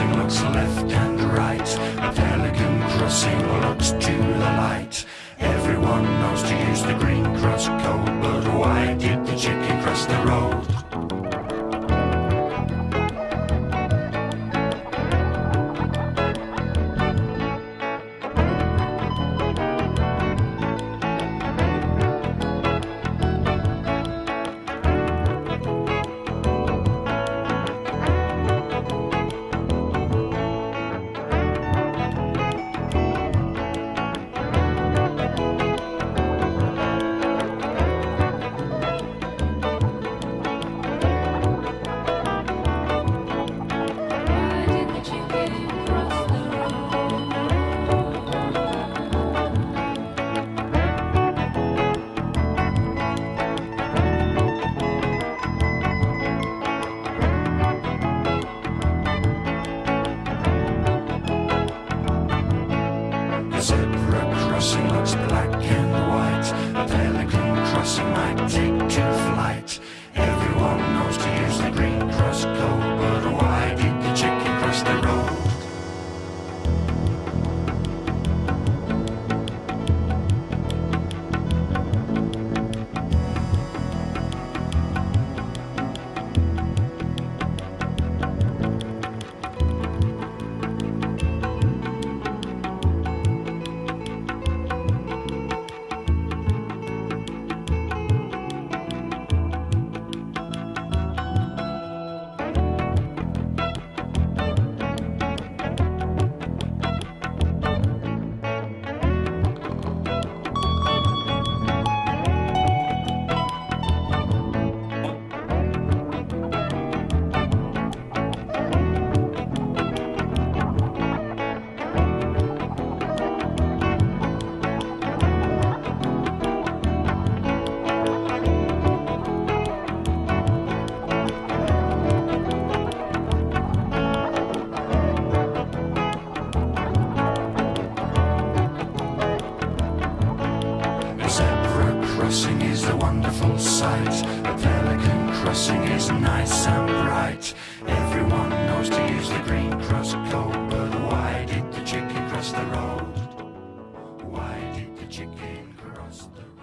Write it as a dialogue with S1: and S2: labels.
S1: Crossing looks left and right. A pelican crossing looks to the light. Everyone knows to use the green crossing looks black and white. A pale pelican crossing might take to flight. Everyone knows to use the green cross code, crossing is a wonderful sight. A pelican crossing is nice and bright. Everyone knows to use the green cross code, but why did the chicken cross the road? Why did the chicken cross the road?